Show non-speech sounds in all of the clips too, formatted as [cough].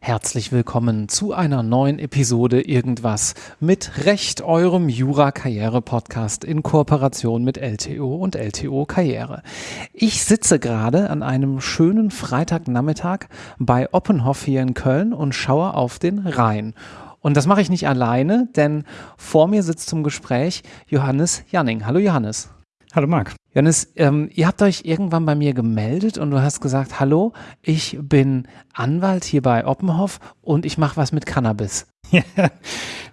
Herzlich willkommen zu einer neuen Episode Irgendwas mit Recht, eurem Jura-Karriere-Podcast in Kooperation mit LTO und LTO Karriere. Ich sitze gerade an einem schönen Freitagnachmittag bei Oppenhoff hier in Köln und schaue auf den Rhein. Und das mache ich nicht alleine, denn vor mir sitzt zum Gespräch Johannes Janning. Hallo Johannes. Hallo Marc. Johannes, ähm, ihr habt euch irgendwann bei mir gemeldet und du hast gesagt, hallo, ich bin Anwalt hier bei Oppenhoff und ich mache was mit Cannabis. [laughs] Ja,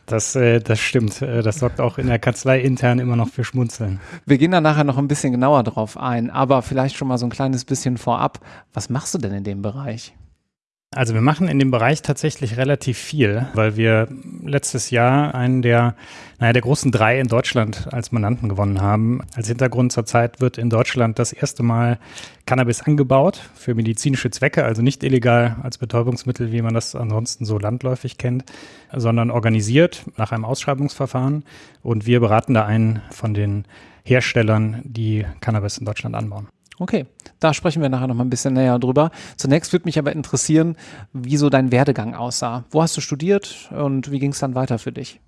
das, äh, das stimmt. Äh, das sorgt auch in der Kanzlei intern immer noch für Schmunzeln. Wir gehen da nachher noch ein bisschen genauer drauf ein, aber vielleicht schon mal so ein kleines bisschen vorab. Was machst du denn in dem Bereich? Also wir machen in dem Bereich tatsächlich relativ viel, weil wir letztes Jahr einen der, naja, der großen drei in Deutschland als Mandanten gewonnen haben. Als Hintergrund zurzeit wird in Deutschland das erste Mal Cannabis angebaut für medizinische Zwecke, also nicht illegal als Betäubungsmittel, wie man das ansonsten so landläufig kennt, sondern organisiert nach einem Ausschreibungsverfahren. Und wir beraten da einen von den Herstellern, die Cannabis in Deutschland anbauen. Okay, da sprechen wir nachher noch mal ein bisschen näher drüber. Zunächst würde mich aber interessieren, wie so dein Werdegang aussah. Wo hast du studiert und wie ging es dann weiter für dich?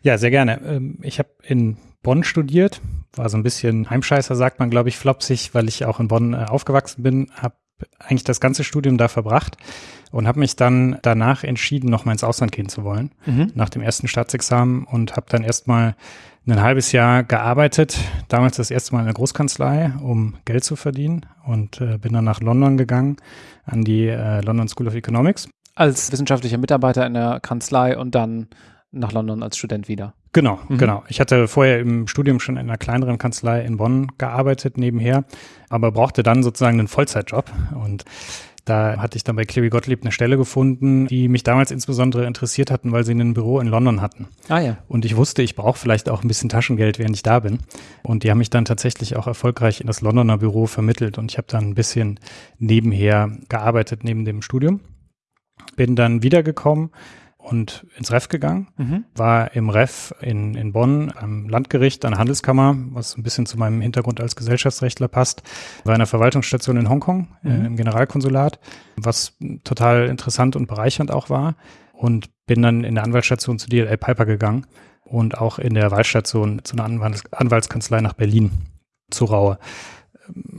Ja, sehr gerne. Ähm, ich habe in Bonn studiert, war so ein bisschen Heimscheißer, sagt man, glaube ich, flopsig, weil ich auch in Bonn äh, aufgewachsen bin, habe eigentlich das ganze Studium da verbracht und habe mich dann danach entschieden, noch mal ins Ausland gehen zu wollen, mhm. nach dem ersten Staatsexamen und habe dann erstmal ein halbes Jahr gearbeitet, damals das erste Mal in der Großkanzlei, um Geld zu verdienen und äh, bin dann nach London gegangen, an die äh, London School of Economics. Als wissenschaftlicher Mitarbeiter in der Kanzlei und dann nach London als Student wieder. Genau, mhm. genau. Ich hatte vorher im Studium schon in einer kleineren Kanzlei in Bonn gearbeitet nebenher, aber brauchte dann sozusagen einen Vollzeitjob und da hatte ich dann bei Cleary Gottlieb eine Stelle gefunden, die mich damals insbesondere interessiert hatten, weil sie ein Büro in London hatten. Ah ja. Und ich wusste, ich brauche vielleicht auch ein bisschen Taschengeld, während ich da bin. Und die haben mich dann tatsächlich auch erfolgreich in das Londoner Büro vermittelt. Und ich habe dann ein bisschen nebenher gearbeitet, neben dem Studium. Bin dann wiedergekommen und ins Ref gegangen, mhm. war im Ref in, in Bonn am Landgericht, an der Handelskammer, was ein bisschen zu meinem Hintergrund als Gesellschaftsrechtler passt, war in der Verwaltungsstation in Hongkong, äh, mhm. äh, im Generalkonsulat, was total interessant und bereichernd auch war und bin dann in der Anwaltsstation zu DLA Piper gegangen und auch in der Wahlstation zu einer Anwalts Anwaltskanzlei nach Berlin, zu Raue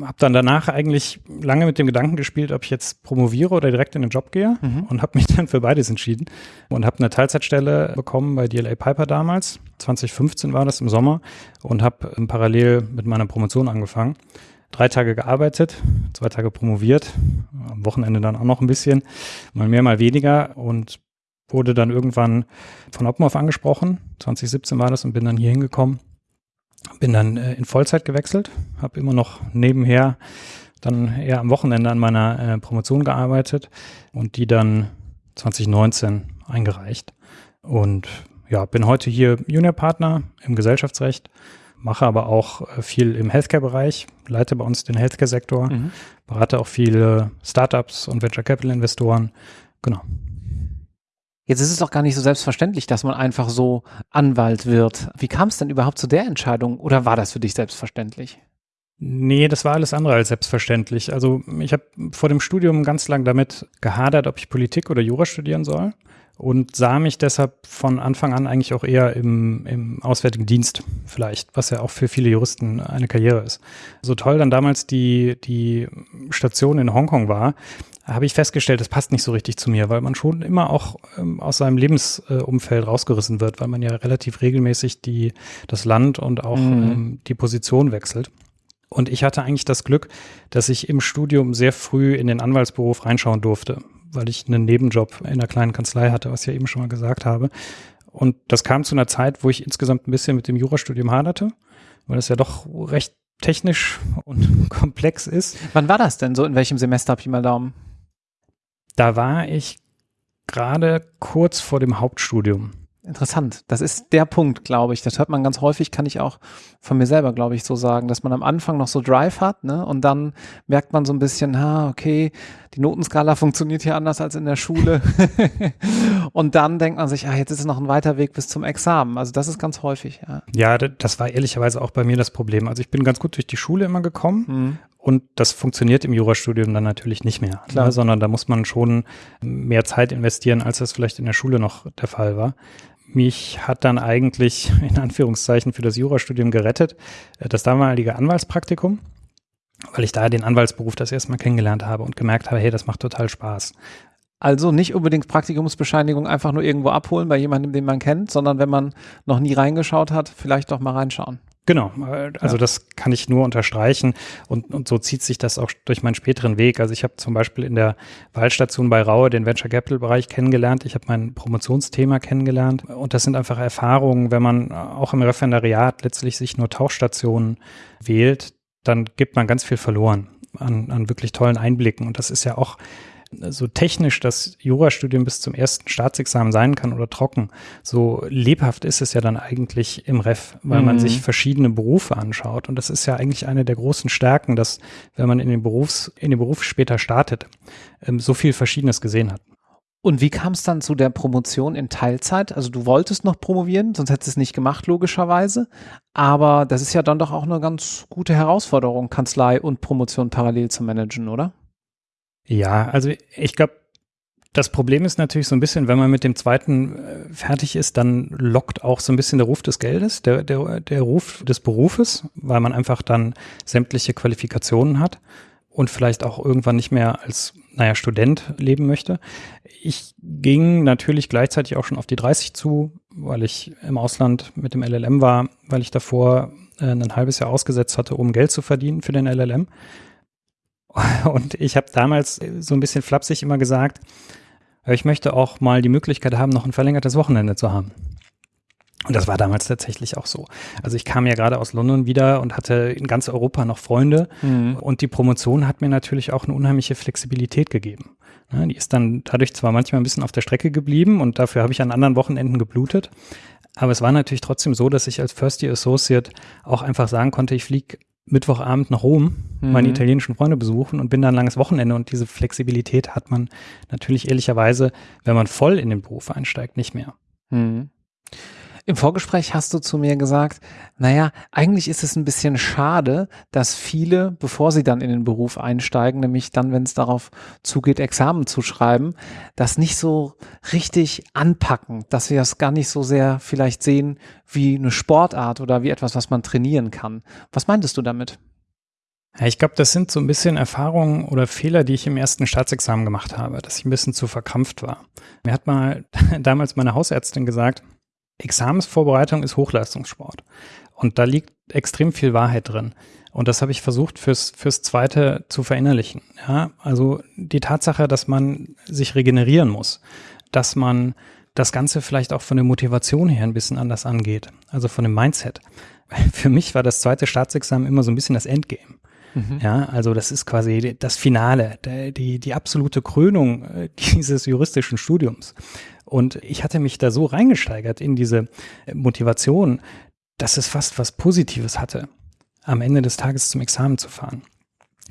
habe dann danach eigentlich lange mit dem Gedanken gespielt, ob ich jetzt promoviere oder direkt in den Job gehe mhm. und habe mich [laughs] dann für beides entschieden und habe eine Teilzeitstelle bekommen bei DLA Piper damals. 2015 war das im Sommer und habe parallel mit meiner Promotion angefangen. Drei Tage gearbeitet, zwei Tage promoviert, am Wochenende dann auch noch ein bisschen, mal mehr, mal weniger und wurde dann irgendwann von Oppenhoff angesprochen. 2017 war das und bin dann hier hingekommen bin dann äh, in Vollzeit gewechselt, habe immer noch nebenher dann eher am Wochenende an meiner äh, Promotion gearbeitet und die dann 2019 eingereicht. Und ja, bin heute hier Juniorpartner im Gesellschaftsrecht, mache aber auch äh, viel im Healthcare-Bereich, leite bei uns den Healthcare-Sektor, mhm. berate auch viele Startups und Venture Capital-Investoren. Genau. Jetzt ist es doch gar nicht so selbstverständlich, dass man einfach so Anwalt wird. Wie kam es denn überhaupt zu der Entscheidung oder war das für dich selbstverständlich? Nee, das war alles andere als selbstverständlich. Also ich habe vor dem Studium ganz lang damit gehadert, ob ich Politik oder Jura studieren soll und sah mich deshalb von Anfang an eigentlich auch eher im, im Auswärtigen Dienst vielleicht, was ja auch für viele Juristen eine Karriere ist. So toll dann damals die, die Station in Hongkong war, habe ich festgestellt, das passt nicht so richtig zu mir, weil man schon immer auch ähm, aus seinem Lebensumfeld äh, rausgerissen wird, weil man ja relativ regelmäßig die, das Land und auch mhm. ähm, die Position wechselt. Und ich hatte eigentlich das Glück, dass ich im Studium sehr früh in den Anwaltsberuf reinschauen durfte, weil ich einen Nebenjob in einer kleinen Kanzlei hatte, was ich ja eben schon mal gesagt habe. Und das kam zu einer Zeit, wo ich insgesamt ein bisschen mit dem Jurastudium haderte, weil es ja doch recht technisch und [laughs] komplex ist. Wann war das denn so? In welchem Semester ich mal Daumen? Da war ich gerade kurz vor dem Hauptstudium. Interessant. Das ist der Punkt, glaube ich. Das hört man ganz häufig, kann ich auch von mir selber, glaube ich, so sagen, dass man am Anfang noch so Drive hat, ne? Und dann merkt man so ein bisschen, ha, okay, die Notenskala funktioniert hier anders als in der Schule. [laughs] und dann denkt man sich, ah, jetzt ist es noch ein weiter Weg bis zum Examen. Also das ist ganz häufig, ja. Ja, das war ehrlicherweise auch bei mir das Problem. Also ich bin ganz gut durch die Schule immer gekommen. Mhm. Und das funktioniert im Jurastudium dann natürlich nicht mehr, Klar. Ne? sondern da muss man schon mehr Zeit investieren, als das vielleicht in der Schule noch der Fall war. Mich hat dann eigentlich [laughs] in Anführungszeichen für das Jurastudium gerettet äh, das damalige Anwaltspraktikum, weil ich da den Anwaltsberuf das erste Mal kennengelernt habe und gemerkt habe, hey, das macht total Spaß. Also nicht unbedingt Praktikumsbescheinigung einfach nur irgendwo abholen bei jemandem, den man kennt, sondern wenn man noch nie reingeschaut hat, vielleicht doch mal reinschauen. Genau, also ja. das kann ich nur unterstreichen und, und so zieht sich das auch durch meinen späteren Weg. Also ich habe zum Beispiel in der Wahlstation bei Raue den Venture Capital Bereich kennengelernt. Ich habe mein Promotionsthema kennengelernt und das sind einfach Erfahrungen, wenn man auch im Referendariat letztlich sich nur Tauchstationen wählt, dann gibt man ganz viel verloren an, an wirklich tollen Einblicken und das ist ja auch so technisch das Jurastudium bis zum ersten Staatsexamen sein kann oder trocken, so lebhaft ist es ja dann eigentlich im Ref, weil mhm. man sich verschiedene Berufe anschaut. Und das ist ja eigentlich eine der großen Stärken, dass, wenn man in den Berufs, in den Beruf später startet, ähm, so viel Verschiedenes gesehen hat. Und wie kam es dann zu der Promotion in Teilzeit? Also du wolltest noch promovieren, sonst hättest du es nicht gemacht, logischerweise. Aber das ist ja dann doch auch eine ganz gute Herausforderung, Kanzlei und Promotion parallel zu managen, oder? Ja, also ich glaube, das Problem ist natürlich so ein bisschen, wenn man mit dem zweiten äh, fertig ist, dann lockt auch so ein bisschen der Ruf des Geldes, der, der, der Ruf des Berufes, weil man einfach dann sämtliche Qualifikationen hat und vielleicht auch irgendwann nicht mehr als, naja, Student leben möchte. Ich ging natürlich gleichzeitig auch schon auf die 30 zu, weil ich im Ausland mit dem LLM war, weil ich davor äh, ein halbes Jahr ausgesetzt hatte, um Geld zu verdienen für den LLM. [laughs] Und ich habe damals so ein bisschen flapsig immer gesagt, ich möchte auch mal die Möglichkeit haben, noch ein verlängertes Wochenende zu haben. Und das war damals tatsächlich auch so. Also ich kam ja gerade aus London wieder und hatte in ganz Europa noch Freunde. Mhm. Und die Promotion hat mir natürlich auch eine unheimliche Flexibilität gegeben. Ja, die ist dann dadurch zwar manchmal ein bisschen auf der Strecke geblieben und dafür habe ich an anderen Wochenenden geblutet. Aber es war natürlich trotzdem so, dass ich als First Year Associate auch einfach sagen konnte, ich fliege Mittwochabend nach Rom mhm. meine italienischen Freunde besuchen und bin dann ein langes Wochenende und diese Flexibilität hat man natürlich ehrlicherweise, wenn man voll in den Beruf einsteigt, nicht mehr. Mhm. Im Vorgespräch hast du zu mir gesagt, naja, eigentlich ist es ein bisschen schade, dass viele, bevor sie dann in den Beruf einsteigen, nämlich dann, wenn es darauf zugeht, Examen zu schreiben, das nicht so richtig anpacken, dass wir es gar nicht so sehr vielleicht sehen wie eine Sportart oder wie etwas, was man trainieren kann. Was meintest du damit? Ich glaube, das sind so ein bisschen Erfahrungen oder Fehler, die ich im ersten Staatsexamen gemacht habe, dass ich ein bisschen zu verkrampft war. Mir hat mal [laughs] damals meine Hausärztin gesagt, Examensvorbereitung ist Hochleistungssport. Und da liegt extrem viel Wahrheit drin. Und das habe ich versucht fürs, fürs zweite zu verinnerlichen. Ja, also die Tatsache, dass man sich regenerieren muss, dass man das Ganze vielleicht auch von der Motivation her ein bisschen anders angeht, also von dem Mindset. [laughs] Für mich war das zweite Staatsexamen immer so ein bisschen das Endgame. Mhm. Ja, also das ist quasi das Finale, die, die absolute Krönung äh, [laughs] dieses juristischen Studiums. Und ich hatte mich da so reingesteigert in diese Motivation, dass es fast was Positives hatte, am Ende des Tages zum Examen zu fahren.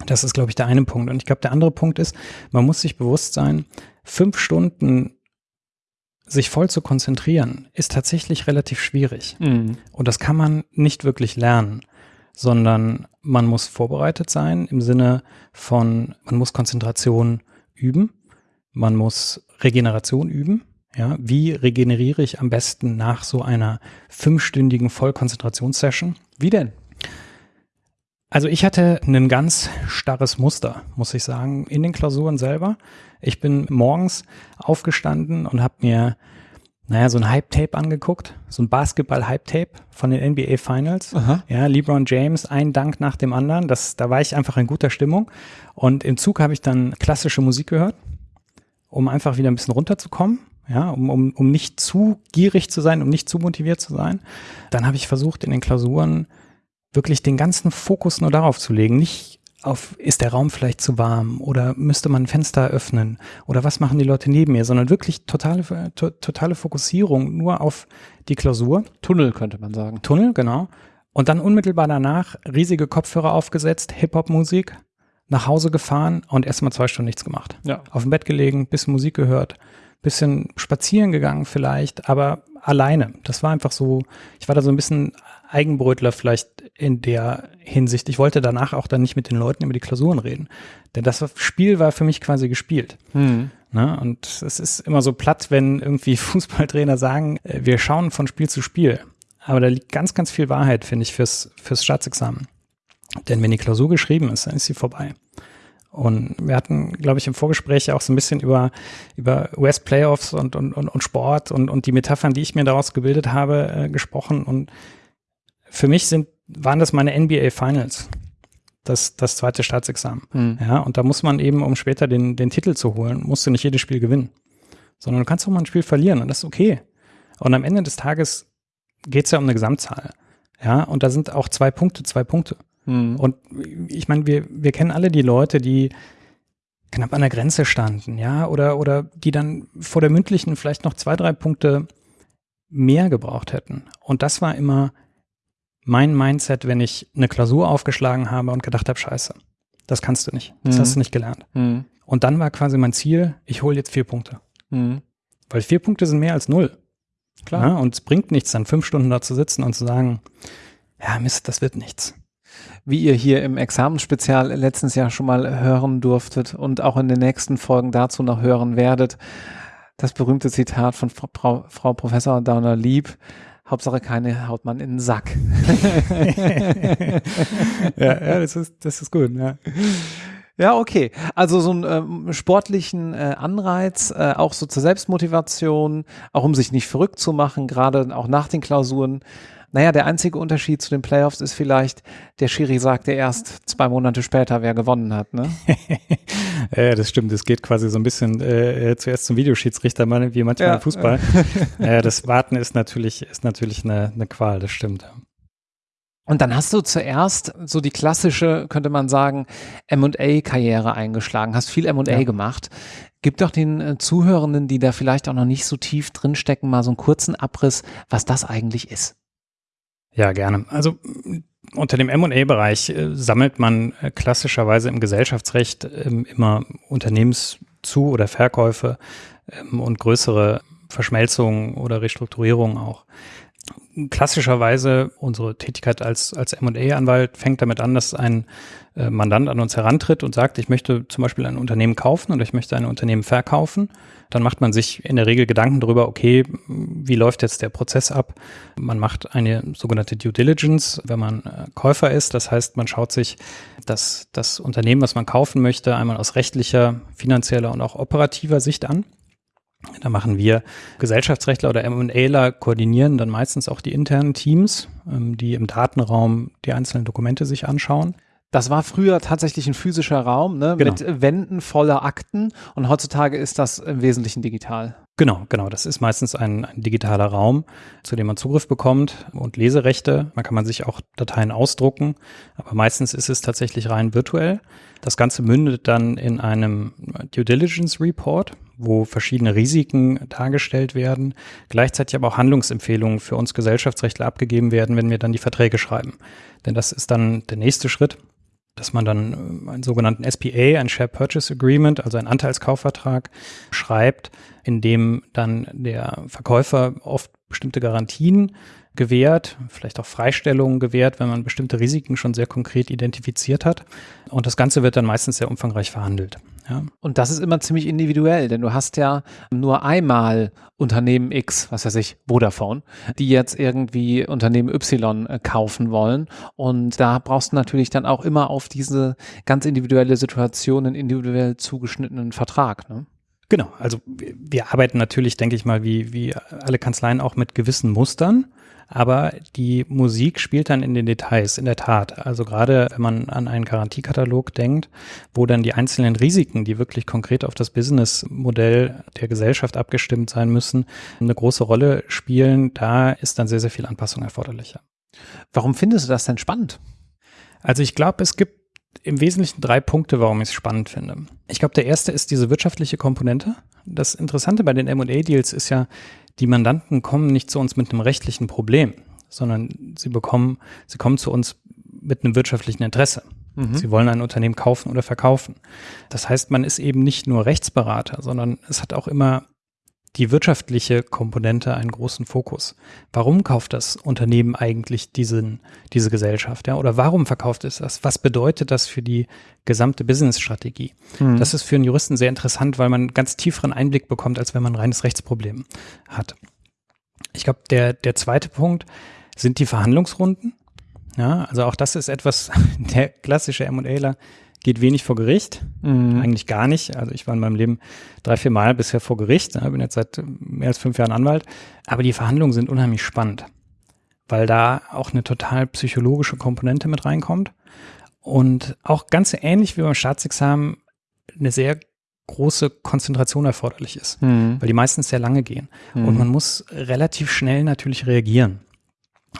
Das ist, glaube ich, der eine Punkt. Und ich glaube, der andere Punkt ist, man muss sich bewusst sein, fünf Stunden sich voll zu konzentrieren, ist tatsächlich relativ schwierig. Mhm. Und das kann man nicht wirklich lernen, sondern man muss vorbereitet sein im Sinne von, man muss Konzentration üben, man muss Regeneration üben, ja, wie regeneriere ich am besten nach so einer fünfstündigen Vollkonzentrationssession? Wie denn? Also ich hatte ein ganz starres Muster, muss ich sagen, in den Klausuren selber. Ich bin morgens aufgestanden und habe mir, naja, so ein Hype-Tape angeguckt, so ein Basketball-Hype-Tape von den NBA Finals. Aha. Ja, LeBron James, ein Dank nach dem anderen. Das, da war ich einfach in guter Stimmung. Und im Zug habe ich dann klassische Musik gehört, um einfach wieder ein bisschen runterzukommen ja, um, um, um nicht zu gierig zu sein, um nicht zu motiviert zu sein. Dann habe ich versucht, in den Klausuren wirklich den ganzen Fokus nur darauf zu legen, nicht auf, ist der Raum vielleicht zu warm oder müsste man ein Fenster öffnen oder was machen die Leute neben mir, sondern wirklich totale, to, totale Fokussierung nur auf die Klausur. Tunnel könnte man sagen. Tunnel, genau. Und dann unmittelbar danach riesige Kopfhörer aufgesetzt, Hip-Hop-Musik, nach Hause gefahren und erstmal zwei Stunden nichts gemacht. Ja. Auf dem Bett gelegen, bisschen Musik gehört, bisschen spazieren gegangen vielleicht, aber alleine. Das war einfach so, ich war da so ein bisschen Eigenbrötler vielleicht in der Hinsicht. Ich wollte danach auch dann nicht mit den Leuten über die Klausuren reden. Denn das Spiel war für mich quasi gespielt. Hm. Ne? Und es ist immer so platt, wenn irgendwie [laughs] Fußballtrainer sagen, äh, wir schauen von Spiel zu Spiel. Aber da liegt ganz, ganz viel Wahrheit, finde ich, fürs, fürs Staatsexamen. Denn wenn die Klausur geschrieben ist, dann ist sie vorbei. Und wir hatten, glaube ich, im Vorgespräch auch so ein bisschen über, über US-Playoffs und, und, und, und Sport und, und die Metaphern, die ich mir daraus gebildet habe, äh, gesprochen. Und für mich sind, waren das meine NBA Finals. Das, das zweite Staatsexamen. Hm. Ja, und da muss man eben, um später den, den Titel zu holen, musst du nicht jedes Spiel gewinnen. Sondern du kannst auch mal ein Spiel verlieren und das ist okay. Und am Ende des Tages geht es ja um eine Gesamtzahl. Ja, und da sind auch zwei Punkte, zwei Punkte. Hm. Und ich meine, wir, wir kennen alle die Leute, die knapp an der Grenze standen, ja, oder, oder die dann vor der mündlichen vielleicht noch zwei, drei Punkte mehr gebraucht hätten. Und das war immer mein Mindset, wenn ich eine Klausur aufgeschlagen habe und gedacht habe, scheiße, das kannst du nicht, das Mhm. hast du nicht gelernt. Hm. Und dann war quasi mein Ziel, ich hole jetzt vier Punkte. Hm. Weil vier Punkte sind mehr als null. Klar. Ja, und es bringt nichts, dann fünf Stunden da zu sitzen und zu sagen, ja, Mist, das wird nichts. Wie ihr hier im Examensspezial letztens Jahr schon mal hören durftet und auch in den nächsten Folgen dazu noch hören werdet. Das berühmte Zitat von Frau, Frau, Professor Downer Lieb. Hauptsache keine haut man in den Sack. [laughs] ja, ja, das ist, das ist gut, ja. Ja, okay. Also so einen ähm, sportlichen äh, Anreiz, äh, auch so zur Selbstmotivation, auch um sich nicht verrückt zu machen, gerade auch nach den Klausuren. Naja, der einzige Unterschied zu den Playoffs ist vielleicht, der Schiri sagte erst zwei Monate später, wer gewonnen hat. Ne? [laughs] Ja, das stimmt. Es geht quasi so ein bisschen äh, zuerst zum Videoschiedsrichter, wie manchmal Ja. im Fußball. [laughs] äh, das Warten ist natürlich, ist natürlich eine, eine Qual, das stimmt. Und dann hast du zuerst so die klassische, könnte man sagen, M&A-Karriere eingeschlagen, hast viel M&A Ja. gemacht. Gib doch den äh, Zuhörenden, die da vielleicht auch noch nicht so tief drinstecken, mal so einen kurzen Abriss, was das eigentlich ist. Ja, gerne. Also m, unter dem M&A-Bereich äh, sammelt man äh, klassischerweise im Gesellschaftsrecht ähm, immer Unternehmenszu- oder Verkäufe ähm, und größere Verschmelzungen oder Restrukturierungen auch. Klassischerweise unsere Tätigkeit als, als M&A-Anwalt fängt damit an, dass ein äh, Mandant an uns herantritt und sagt, ich möchte zum Beispiel ein Unternehmen kaufen oder ich möchte ein Unternehmen verkaufen. Dann macht man sich in der Regel Gedanken darüber, okay, wie läuft jetzt der Prozess ab? Man macht eine sogenannte Due Diligence, wenn man äh, Käufer ist. Das heißt, man schaut sich das, das Unternehmen, was man kaufen möchte, einmal aus rechtlicher, finanzieller und auch operativer Sicht an. Da machen wir Gesellschaftsrechtler oder M&Aler koordinieren dann meistens auch die internen Teams, ähm, die im Datenraum die einzelnen Dokumente sich anschauen. Das war früher tatsächlich ein physischer Raum ne, Genau. mit Wänden voller Akten und heutzutage ist das im Wesentlichen digital. Genau, genau. Das ist meistens ein, ein digitaler Raum, zu dem man Zugriff bekommt und Leserechte. Man kann man sich auch Dateien ausdrucken, aber meistens ist es tatsächlich rein virtuell. Das Ganze mündet dann in einem Due Diligence Report, wo verschiedene Risiken dargestellt werden, gleichzeitig aber auch Handlungsempfehlungen für uns Gesellschaftsrechtler abgegeben werden, wenn wir dann die Verträge schreiben. Denn das ist dann der nächste Schritt dass man dann äh, einen sogenannten SPA, ein Share Purchase Agreement, also einen Anteilskaufvertrag schreibt, in dem dann der Verkäufer oft bestimmte Garantien gewährt, vielleicht auch Freistellungen gewährt, wenn man bestimmte Risiken schon sehr konkret identifiziert hat. Und das Ganze wird dann meistens sehr umfangreich verhandelt. Ja. Und das ist immer ziemlich individuell, denn du hast ja nur einmal Unternehmen X, was weiß ich, Vodafone, die jetzt irgendwie Unternehmen Y äh, kaufen wollen. Und da brauchst du natürlich dann auch immer auf diese ganz individuelle Situation einen individuell zugeschnittenen Vertrag. Ne? Genau, also wir, wir arbeiten natürlich, denke ich mal, wie, wie alle Kanzleien auch mit gewissen Mustern. Aber die Musik spielt dann in den Details, in der Tat. Also gerade wenn man an einen Garantiekatalog denkt, wo dann die einzelnen Risiken, die wirklich konkret auf das Businessmodell der Gesellschaft abgestimmt sein müssen, eine große Rolle spielen, da ist dann sehr, sehr viel Anpassung erforderlich. Warum findest du das denn spannend? Also ich glaube, es gibt im Wesentlichen drei Punkte, warum ich es spannend finde. Ich glaube, der erste ist diese wirtschaftliche Komponente. Das Interessante bei den M&A-Deals ist ja, die Mandanten kommen nicht zu uns mit einem rechtlichen Problem, sondern sie bekommen, sie kommen zu uns mit einem wirtschaftlichen Interesse. Mhm. Sie wollen ein Unternehmen kaufen oder verkaufen. Das heißt, man ist eben nicht nur Rechtsberater, sondern es hat auch immer die wirtschaftliche Komponente einen großen Fokus. Warum kauft das Unternehmen eigentlich diesen, diese Gesellschaft? Ja? Oder warum verkauft es das? Was bedeutet das für die gesamte Business-Strategie? Mhm. Das ist für einen Juristen sehr interessant, weil man einen ganz tieferen Einblick bekommt, als wenn man ein reines Rechtsproblem hat. Ich glaube, der, der zweite Punkt sind die Verhandlungsrunden. Ja, also auch das ist etwas, [laughs] der klassische M&Aler geht wenig vor Gericht, mhm. eigentlich gar nicht. Also ich war in meinem Leben drei, vier Mal bisher vor Gericht, ja, bin jetzt seit mehr als fünf Jahren Anwalt, aber die Verhandlungen sind unheimlich spannend, weil da auch eine total psychologische Komponente mit reinkommt und auch ganz ähnlich wie beim Staatsexamen eine sehr große Konzentration erforderlich ist, mhm. weil die meistens sehr lange gehen. Mhm. Und man muss relativ schnell natürlich reagieren.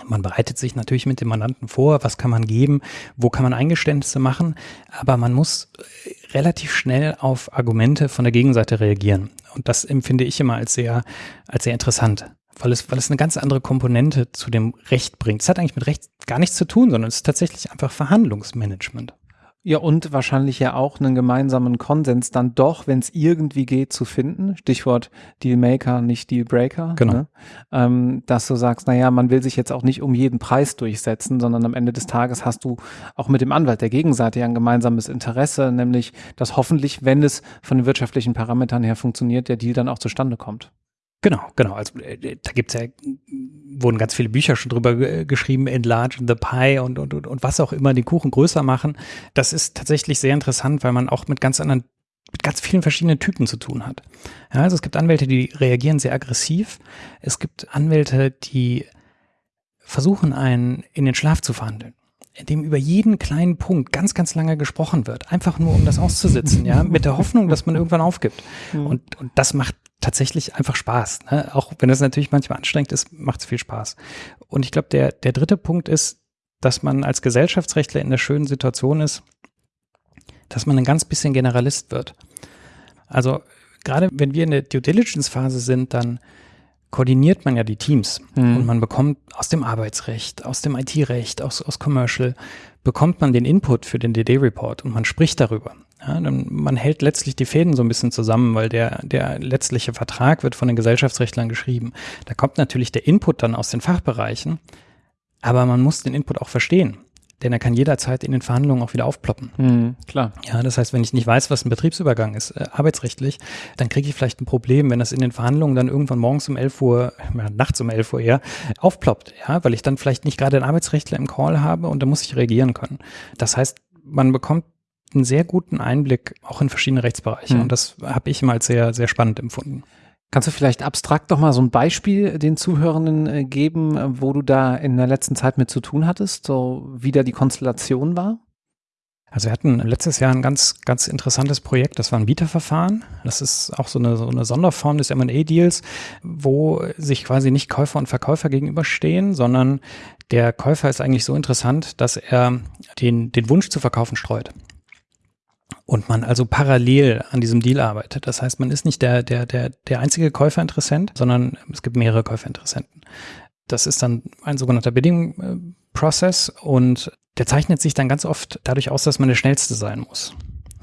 Man bereitet sich natürlich mit dem Mandanten vor, was kann man geben, wo kann man Eingeständnisse machen, aber man muss äh, relativ schnell auf Argumente von der Gegenseite reagieren. Und das empfinde ich immer als sehr, als sehr interessant, weil es, weil es eine ganz andere Komponente zu dem Recht bringt. Es hat eigentlich mit Recht gar nichts zu tun, sondern es ist tatsächlich einfach Verhandlungsmanagement. Ja, und wahrscheinlich ja auch einen gemeinsamen Konsens dann doch, wenn es irgendwie geht, zu finden. Stichwort Dealmaker, nicht Dealbreaker. Genau. Ne? Ähm, dass du sagst, naja, man will sich jetzt auch nicht um jeden Preis durchsetzen, sondern am Ende des Tages hast du auch mit dem Anwalt der Gegenseite ja ein gemeinsames Interesse, nämlich, dass hoffentlich, wenn es von den wirtschaftlichen Parametern her funktioniert, der Deal dann auch zustande kommt. Genau, genau. Also äh, da gibt's ja, wurden ganz viele Bücher schon drüber geschrieben, Enlarge the Pie und, und, und, und was auch immer, den Kuchen größer machen. Das ist tatsächlich sehr interessant, weil man auch mit ganz anderen mit ganz vielen verschiedenen Typen zu tun hat. Ja, also es gibt Anwälte, die reagieren sehr aggressiv. Es gibt Anwälte, die versuchen, einen in den Schlaf zu verhandeln in dem über jeden kleinen Punkt ganz, ganz lange gesprochen wird. Einfach nur, um das auszusitzen, ja, [laughs] mit der Hoffnung, dass man irgendwann aufgibt. Mhm. Und, und das macht tatsächlich einfach Spaß. Ne? Auch wenn es natürlich manchmal anstrengend ist, macht es viel Spaß. Und ich glaube, der, der dritte Punkt ist, dass man als Gesellschaftsrechtler in der schönen Situation ist, dass man ein ganz bisschen Generalist wird. Also gerade wenn wir in der Due Diligence Phase sind, dann koordiniert man ja die Teams mhm. und man bekommt aus dem Arbeitsrecht, aus dem IT-Recht, aus, aus Commercial, bekommt man den Input für den DD-Report und man spricht darüber. Ja, dann, man hält letztlich die Fäden so ein bisschen zusammen, weil der, der letztliche Vertrag wird von den Gesellschaftsrechtlern geschrieben. Da kommt natürlich der Input dann aus den Fachbereichen, aber man muss den Input auch verstehen. Denn er kann jederzeit in den Verhandlungen auch wieder aufploppen. Mhm, klar. Ja, das heißt, wenn ich nicht weiß, was ein Betriebsübergang ist, äh, arbeitsrechtlich, dann kriege ich vielleicht ein Problem, wenn das in den Verhandlungen dann irgendwann morgens um 11 Uhr, [laughs] ja, nachts um 11 Uhr eher, aufploppt. Ja, weil ich dann vielleicht nicht gerade einen Arbeitsrechtler im Call habe und da muss ich reagieren können. Das heißt, man bekommt einen sehr guten Einblick auch in verschiedene Rechtsbereiche. Mhm. Und das habe ich immer als sehr, sehr spannend empfunden. Kannst du vielleicht abstrakt doch mal so ein Beispiel den Zuhörenden äh, geben, wo du da in der letzten Zeit mit zu tun hattest, so wie da die Konstellation war? Also wir hatten letztes Jahr ein ganz, ganz interessantes Projekt, das war ein Bieterverfahren. Das ist auch so eine, so eine Sonderform des M&A-Deals, wo sich quasi nicht Käufer und Verkäufer gegenüberstehen, sondern der Käufer ist eigentlich so interessant, dass er den, den Wunsch zu verkaufen streut und man also parallel an diesem Deal arbeitet. Das heißt, man ist nicht der, der, der, der einzige Käuferinteressent, sondern es gibt mehrere Käuferinteressenten. Das ist dann ein sogenannter Bidding-Prozess und der zeichnet sich dann ganz oft dadurch aus, dass man der Schnellste sein muss.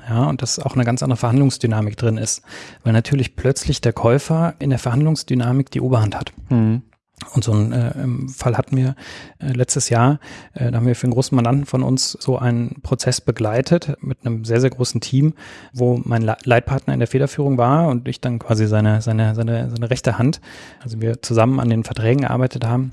Ja, und dass auch eine ganz andere Verhandlungsdynamik drin ist, weil natürlich plötzlich der Käufer in der Verhandlungsdynamik die Oberhand hat. Mhm. Und so einen äh, Fall hatten wir äh, letztes Jahr. Äh, da haben wir für einen großen Mandanten von uns so einen Prozess begleitet mit einem sehr, sehr großen Team, wo mein Leitpartner in der Federführung war und ich dann quasi seine, seine, seine, seine rechte Hand. Also wir zusammen an den Verträgen gearbeitet haben.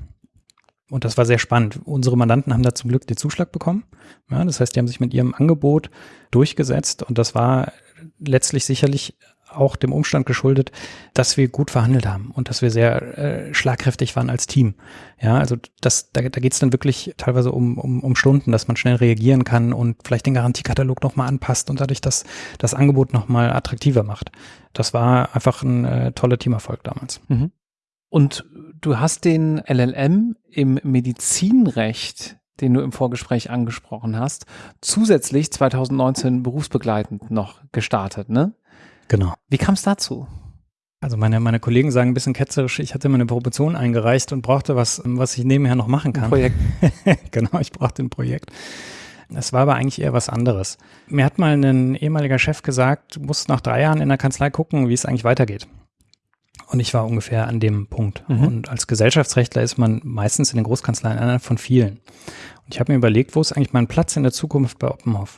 Und das war sehr spannend. Unsere Mandanten haben da zum Glück den Zuschlag bekommen. Ja, das heißt, die haben sich mit ihrem Angebot durchgesetzt und das war letztlich sicherlich auch dem Umstand geschuldet, dass wir gut verhandelt haben und dass wir sehr äh, schlagkräftig waren als Team. Ja, also das, da, da geht es dann wirklich teilweise um, um, um Stunden, dass man schnell reagieren kann und vielleicht den Garantiekatalog nochmal anpasst und dadurch das, das Angebot nochmal attraktiver macht. Das war einfach ein äh, toller Teamerfolg damals. Mhm. Und du hast den LLM im Medizinrecht den du im Vorgespräch angesprochen hast, zusätzlich 2019 berufsbegleitend noch gestartet, ne? Genau. Wie kam es dazu? Also meine, meine Kollegen sagen ein bisschen ketzerisch, ich hatte meine Promotion eingereicht und brauchte was, was ich nebenher noch machen kann. Ein Projekt. [laughs] genau, ich brauchte ein Projekt. Es war aber eigentlich eher was anderes. Mir hat mal ein ehemaliger Chef gesagt, du musst nach drei Jahren in der Kanzlei gucken, wie es eigentlich weitergeht. Und ich war ungefähr an dem Punkt. Mhm. Und als Gesellschaftsrechtler ist man meistens in den Großkanzleien einer von vielen. Und ich habe mir überlegt, wo ist eigentlich mein Platz in der Zukunft bei Oppenhoff?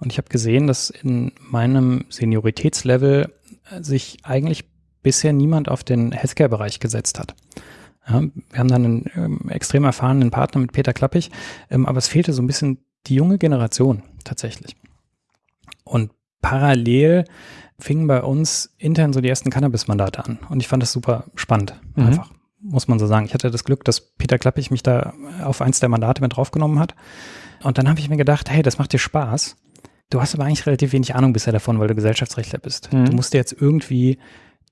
Und ich habe gesehen, dass in meinem Senioritätslevel sich eigentlich bisher niemand auf den Healthcare-Bereich gesetzt hat. Ja, wir haben dann einen ähm, extrem erfahrenen Partner mit Peter Klappig, ähm, aber es fehlte so ein bisschen die junge Generation tatsächlich. Und parallel fingen bei uns intern so die ersten Cannabis-Mandate an. Und ich fand das super spannend, mhm. einfach, muss man so sagen. Ich hatte das Glück, dass Peter Klappig mich da auf eins der Mandate mit draufgenommen hat. Und dann habe ich mir gedacht, hey, das macht dir Spaß. Du hast aber eigentlich relativ wenig Ahnung bisher davon, weil du Gesellschaftsrechtler bist. Mhm. Du musst dir jetzt irgendwie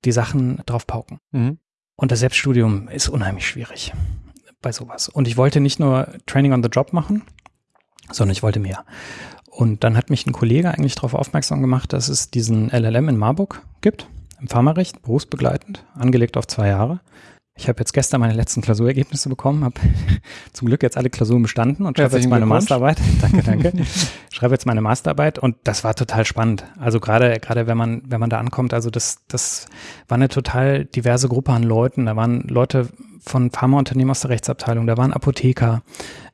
die Sachen drauf pauken. Mhm. Und das Selbststudium ist unheimlich schwierig bei sowas. Und ich wollte nicht nur Training on the Job machen, sondern ich wollte mehr. Und dann hat mich ein Kollege eigentlich darauf aufmerksam gemacht, dass es diesen LLM in Marburg gibt, im Pharmarecht, berufsbegleitend, angelegt auf zwei Jahre. Ich habe jetzt gestern meine letzten Klausurergebnisse bekommen, habe [laughs] zum Glück jetzt alle Klausuren bestanden und schreibe jetzt meine Masterarbeit. [laughs] danke, danke. schreibe jetzt meine Masterarbeit und das war total spannend. Also gerade gerade wenn man wenn man da ankommt, also das das war eine total diverse Gruppe an Leuten. Da waren Leute von Pharmaunternehmen aus der Rechtsabteilung, da waren Apotheker,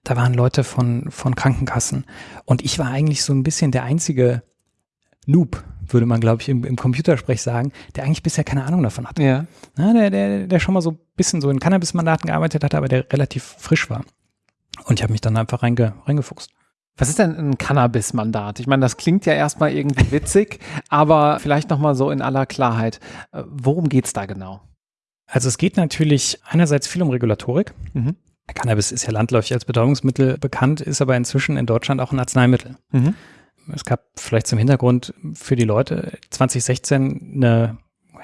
da waren Leute von von Krankenkassen und ich war eigentlich so ein bisschen der einzige Noob würde man, glaube ich, im, im Computersprech sagen, der eigentlich bisher keine Ahnung davon hatte. Ja. Na, der, der, der schon mal so ein bisschen so in Cannabis-Mandaten gearbeitet hatte, aber der relativ frisch war. Und ich habe mich dann einfach reinge, reingefuchst. Was ist denn ein Cannabis-Mandat? Ich meine, das klingt ja erstmal irgendwie [laughs] witzig, aber vielleicht nochmal so in aller Klarheit. Äh, worum geht's da genau? Also es geht natürlich einerseits viel um Regulatorik. Mhm. Cannabis ist ja landläufig als Betäubungsmittel bekannt, ist aber inzwischen in Deutschland auch ein Arzneimittel. Mhm es gab vielleicht zum Hintergrund für die Leute 2016 eine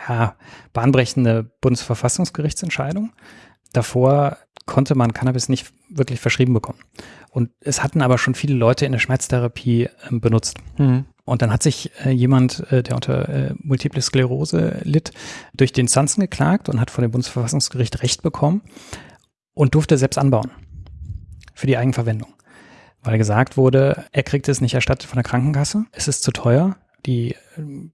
ja, bahnbrechende Bundesverfassungsgerichtsentscheidung. Davor konnte man Cannabis nicht wirklich verschrieben bekommen. Und es hatten aber schon viele Leute in der Schmerztherapie äh, benutzt. Mhm. Und dann hat sich äh, jemand, äh, der unter äh, Multiple Sklerose litt, durch den Instanzen geklagt und hat von dem Bundesverfassungsgericht Recht bekommen und durfte selbst anbauen für die Eigenverwendung weil gesagt wurde, er kriegt es nicht erstattet von der Krankenkasse, es ist zu teuer, die äh,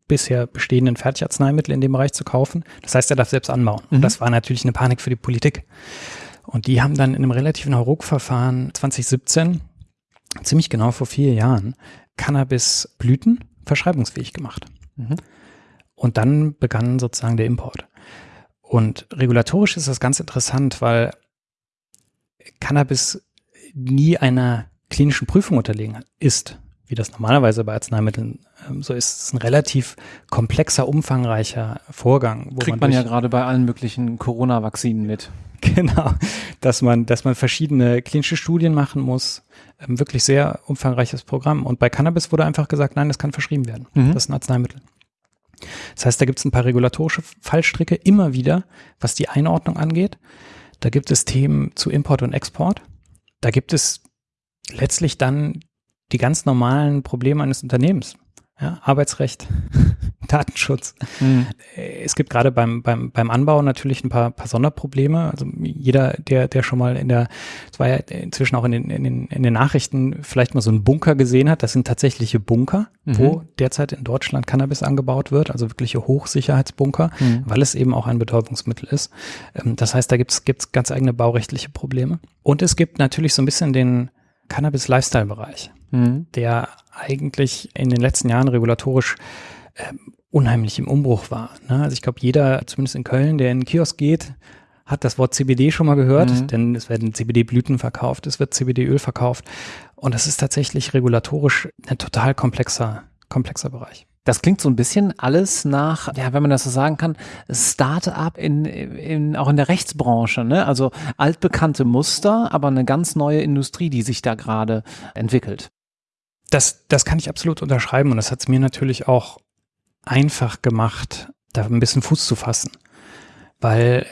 bisher bestehenden Fertigarzneimittel in dem Bereich zu kaufen. Das heißt, er darf selbst anbauen. Mhm. Und das war natürlich eine Panik für die Politik. Und die haben dann in einem relativen Hauruck-Verfahren 2017, ziemlich genau vor vier Jahren, Cannabisblüten verschreibungsfähig gemacht. Mhm. Und dann begann sozusagen der Import. Und regulatorisch ist das ganz interessant, weil Cannabis nie einer klinischen Prüfung unterlegen ist, wie das normalerweise bei Arzneimitteln ähm, so ist, ist ein relativ komplexer, umfangreicher Vorgang. Wo Kriegt man, man ja gerade bei allen möglichen Corona-Vakzinen mit. [laughs] Genau, dass man, dass man verschiedene klinische Studien machen muss. Ähm, wirklich sehr umfangreiches Programm. Und bei Cannabis wurde einfach gesagt, nein, das kann verschrieben werden. Mhm. Das ist ein Arzneimittel. Das heißt, da gibt es ein paar regulatorische Fallstricke immer wieder, was die Einordnung angeht. Da gibt es Themen zu Import und Export. Da gibt es letztlich dann die ganz normalen Probleme eines Unternehmens. Ja, Arbeitsrecht, [laughs] Datenschutz. Mhm. Es gibt gerade beim, beim, beim Anbau natürlich ein paar, paar Sonderprobleme. Also jeder, der, der schon mal in der, es war ja inzwischen auch in den, in, den, in den Nachrichten vielleicht mal so einen Bunker gesehen hat. Das sind tatsächliche Bunker, mhm. wo derzeit in Deutschland Cannabis angebaut wird, also wirkliche Hochsicherheitsbunker, mhm. weil es eben auch ein Betäubungsmittel ist. Ähm, das heißt, da gibt es ganz eigene baurechtliche Probleme. Und es gibt natürlich so ein bisschen den, Cannabis-Lifestyle-Bereich, mhm. der eigentlich in den letzten Jahren regulatorisch äh, unheimlich im Umbruch war. Ne? Also ich glaube, jeder, zumindest in Köln, der in den Kiosk geht, hat das Wort CBD schon mal gehört, mhm. denn es werden CBD-Blüten verkauft, es wird CBD-Öl verkauft. Und das ist tatsächlich regulatorisch ein total komplexer, komplexer Bereich. Das klingt so ein bisschen alles nach, ja, wenn man das so sagen kann, Start-up in, in, auch in der Rechtsbranche, ne? Also altbekannte Muster, aber eine ganz neue Industrie, die sich da gerade entwickelt. Das, das kann ich absolut unterschreiben und das hat es mir natürlich auch einfach gemacht, da ein bisschen Fuß zu fassen. Weil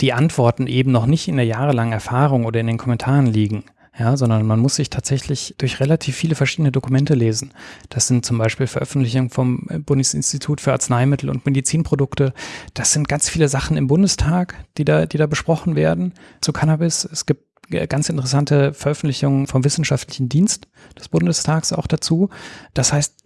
die Antworten eben noch nicht in der jahrelangen Erfahrung oder in den Kommentaren liegen, ja, sondern man muss sich tatsächlich durch relativ viele verschiedene Dokumente lesen. Das sind zum Beispiel Veröffentlichungen vom Bundesinstitut für Arzneimittel und Medizinprodukte. Das sind ganz viele Sachen im Bundestag, die da, die da besprochen werden zu Cannabis. Es gibt ganz interessante Veröffentlichungen vom Wissenschaftlichen Dienst des Bundestags auch dazu. Das heißt,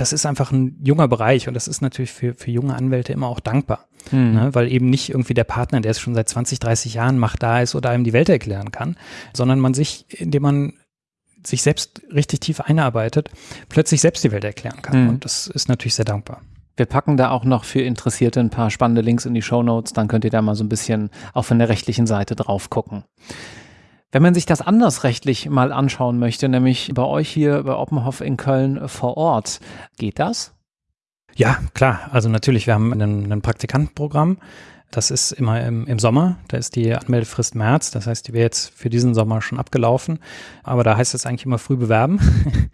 das ist einfach ein junger Bereich und das ist natürlich für, für junge Anwälte immer auch dankbar, mhm. ne? weil eben nicht irgendwie der Partner, der es schon seit 20, 30 Jahren macht, da ist oder einem die Welt erklären kann, sondern man sich, indem man sich selbst richtig tief einarbeitet, plötzlich selbst die Welt erklären kann. Mhm. Und das ist natürlich sehr dankbar. Wir packen da auch noch für Interessierte ein paar spannende Links in die Show Notes, dann könnt ihr da mal so ein bisschen auch von der rechtlichen Seite drauf gucken. Wenn man sich das anders rechtlich mal anschauen möchte, nämlich bei euch hier bei Oppenhoff in Köln vor Ort, geht das? Ja, klar. Also natürlich, wir haben ein, ein Praktikantenprogramm. Das ist immer im, im, Sommer. Da ist die Anmeldefrist März. Das heißt, die wäre jetzt für diesen Sommer schon abgelaufen. Aber da heißt es eigentlich immer früh bewerben. [laughs]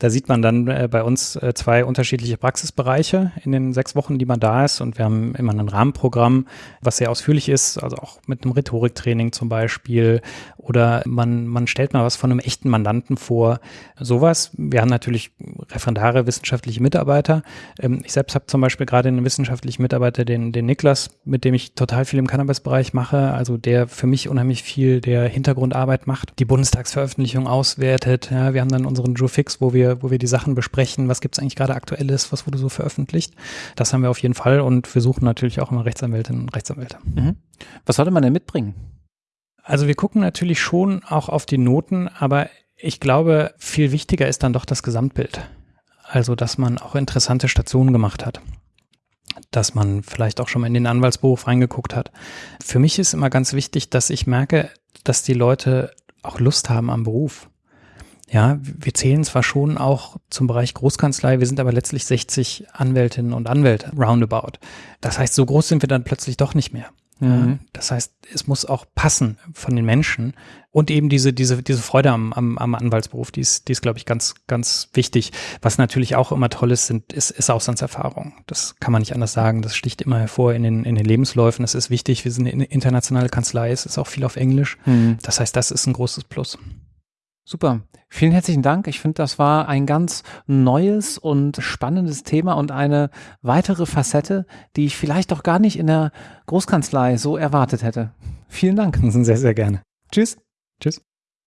Da sieht man dann äh, bei uns äh, zwei unterschiedliche Praxisbereiche in den sechs Wochen, die man da ist. Und wir haben immer ein Rahmenprogramm, was sehr ausführlich ist, also auch mit einem Rhetoriktraining zum Beispiel. Oder man, man stellt mal was von einem echten Mandanten vor. Sowas. Wir haben natürlich Referendare, wissenschaftliche Mitarbeiter. Ähm, ich selbst habe zum Beispiel gerade einen wissenschaftlichen Mitarbeiter, den, den Niklas, mit dem ich total viel im Cannabis-Bereich mache. Also der für mich unheimlich viel der Hintergrundarbeit macht, die Bundestagsveröffentlichung auswertet. Ja, wir haben dann unseren Joe Fix, wo wir wo wir die Sachen besprechen, was gibt es eigentlich gerade aktuelles, was wurde so veröffentlicht. Das haben wir auf jeden Fall und wir suchen natürlich auch immer Rechtsanwältinnen und Rechtsanwälte. Mhm. Was sollte man denn mitbringen? Also wir gucken natürlich schon auch auf die Noten, aber ich glaube, viel wichtiger ist dann doch das Gesamtbild. Also, dass man auch interessante Stationen gemacht hat dass man vielleicht auch schon mal in den Anwaltsberuf reingeguckt hat. Für mich ist immer ganz wichtig, dass ich merke, dass die Leute auch Lust haben am Beruf. Ja, wir zählen zwar schon auch zum Bereich Großkanzlei, wir sind aber letztlich 60 Anwältinnen und Anwälte roundabout. Das heißt, so groß sind wir dann plötzlich doch nicht mehr. Mhm. Das heißt, es muss auch passen von den Menschen und eben diese, diese, diese Freude am, am, am Anwaltsberuf, die ist, die ist, glaube ich, ganz, ganz wichtig. Was natürlich auch immer toll ist, sind, ist, ist Auslandserfahrung. Das kann man nicht anders sagen. Das sticht immer hervor in den, in den Lebensläufen. Das ist wichtig. Wir sind eine internationale Kanzlei. Es ist auch viel auf Englisch. Mhm. Das heißt, das ist ein großes Plus. Super. Vielen herzlichen Dank. Ich finde, das war ein ganz neues und spannendes Thema und eine weitere Facette, die ich vielleicht auch gar nicht in der Großkanzlei so erwartet hätte. Vielen Dank. [laughs] Sehr, sehr gerne. Tschüss. Tschüss.